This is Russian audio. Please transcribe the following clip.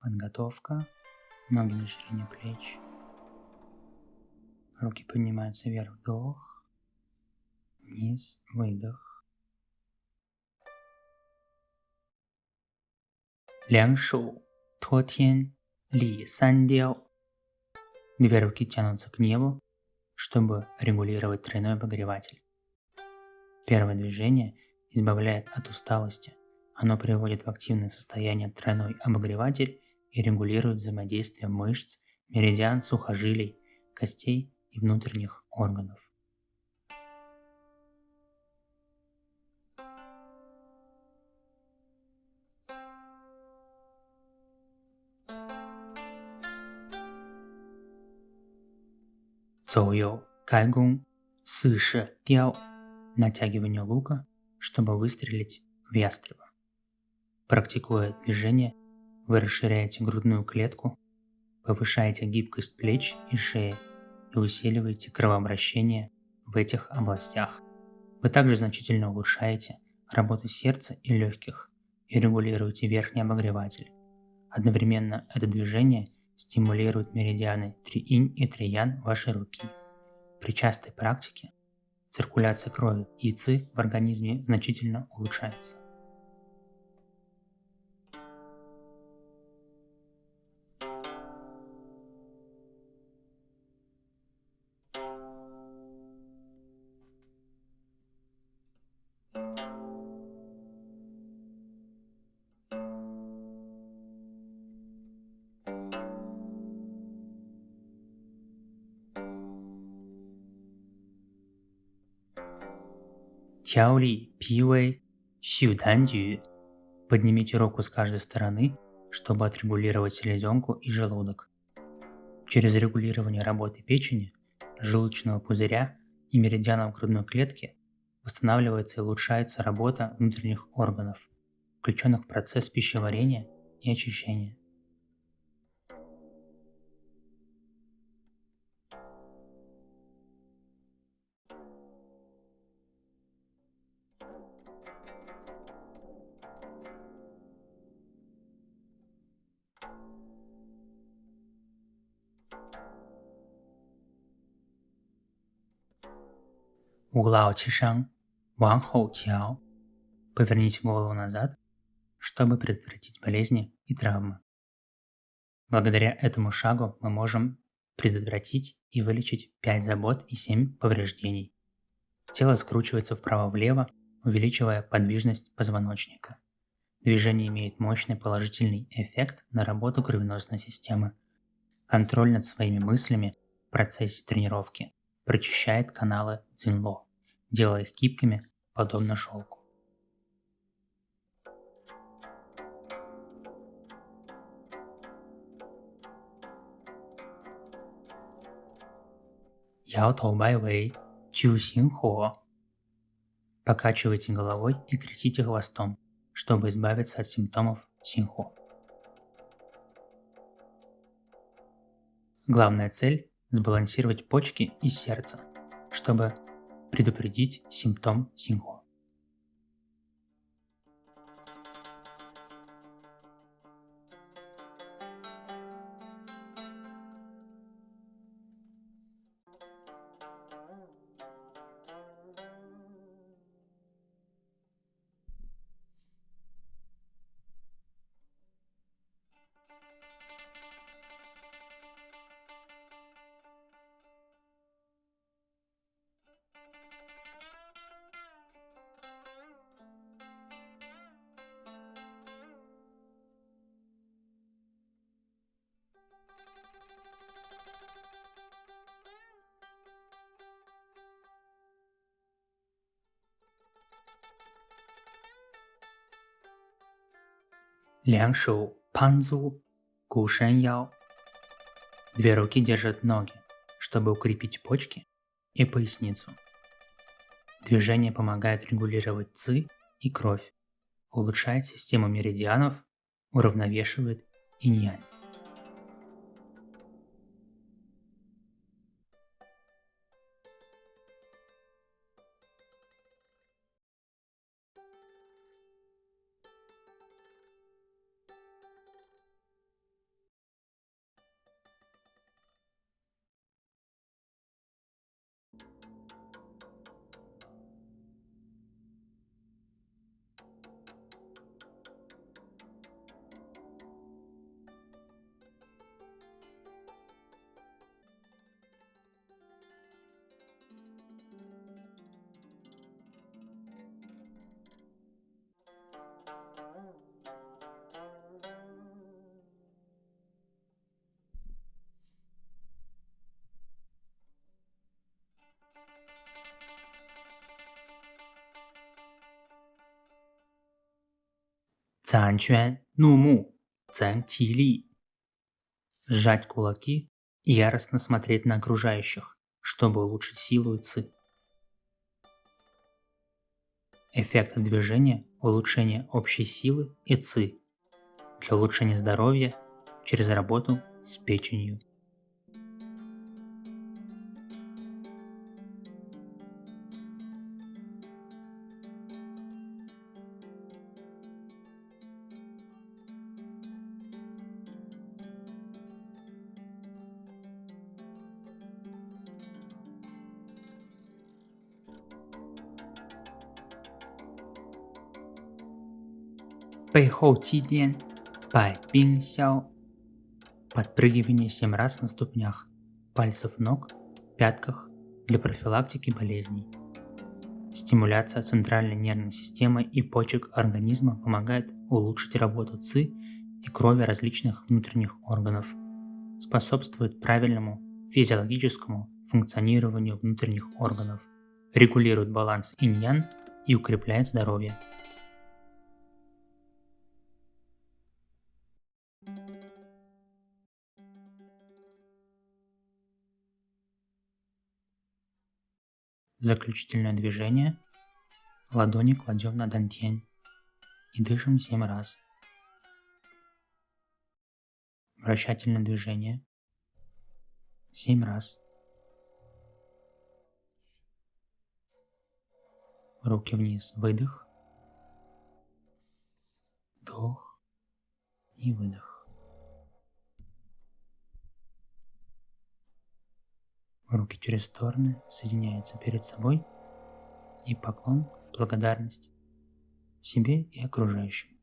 подготовка, ноги на ширине плеч, руки поднимаются вверх, вдох, вниз, выдох. Лян шу, ли сан. Две руки тянутся к небу, чтобы регулировать тройной обогреватель. Первое движение избавляет от усталости. Оно приводит в активное состояние тройной обогреватель и регулирует взаимодействие мышц, меридиан, сухожилий, костей и внутренних органов. Цоуйоу, кайгун, сыше, тяо, натягивание лука, чтобы выстрелить в ястреба. Практикуя движение, вы расширяете грудную клетку, повышаете гибкость плеч и шеи и усиливаете кровообращение в этих областях. Вы также значительно улучшаете работу сердца и легких и регулируете верхний обогреватель. Одновременно это движение – стимулирует меридианы 3инь и 3ян вашей руки. При частой практике циркуляция крови и ци в организме значительно улучшается. Тяоли, пивэй, сюданджу. Поднимите руку с каждой стороны, чтобы отрегулировать селезенку и желудок. Через регулирование работы печени, желудочного пузыря и меридианов грудной клетки восстанавливается и улучшается работа внутренних органов, включенных в процесс пищеварения и очищения. Углао Чишан, Ван Хоу. Поверните голову назад, чтобы предотвратить болезни и травмы. Благодаря этому шагу мы можем предотвратить и вылечить 5 забот и 7 повреждений. Тело скручивается вправо-влево, увеличивая подвижность позвоночника. Движение имеет мощный положительный эффект на работу кровеносной системы. Контроль над своими мыслями в процессе тренировки прочищает каналы Цинло, делая их гибкими, подобно шелку. Яо Тоу Бай Вэй, Чу Син Хо. Покачивайте головой и трясите хвостом, чтобы избавиться от симптомов синхо. Главная цель сбалансировать почки и сердце, чтобы предупредить симптом синхо. Панзу, яо. Две руки держат ноги, чтобы укрепить почки и поясницу. Движение помогает регулировать ци и кровь, улучшает систему меридианов, уравновешивает инь-янь. Цан Чуэн, ну му, цан Ти Ли. Сжать кулаки и яростно смотреть на окружающих, чтобы улучшить силу и ци. Эффект движения – улучшение общей силы и ци для улучшения здоровья через работу с печенью. 背后祭奠，百冰消. Подпрыгивание 7 раз на ступнях, пальцев ног, пятках для профилактики болезней. Стимуляция центральной нервной системы и почек организма помогает улучшить работу ЦИ и крови различных внутренних органов, способствует правильному физиологическому функционированию внутренних органов, регулирует баланс инь-ян и укрепляет здоровье. Заключительное движение. Ладони кладем на дантень и дышим 7 раз. Вращательное движение. 7 раз. Руки вниз. Выдох. Вдох и выдох. Руки через стороны соединяются перед собой и поклон, благодарность себе и окружающим.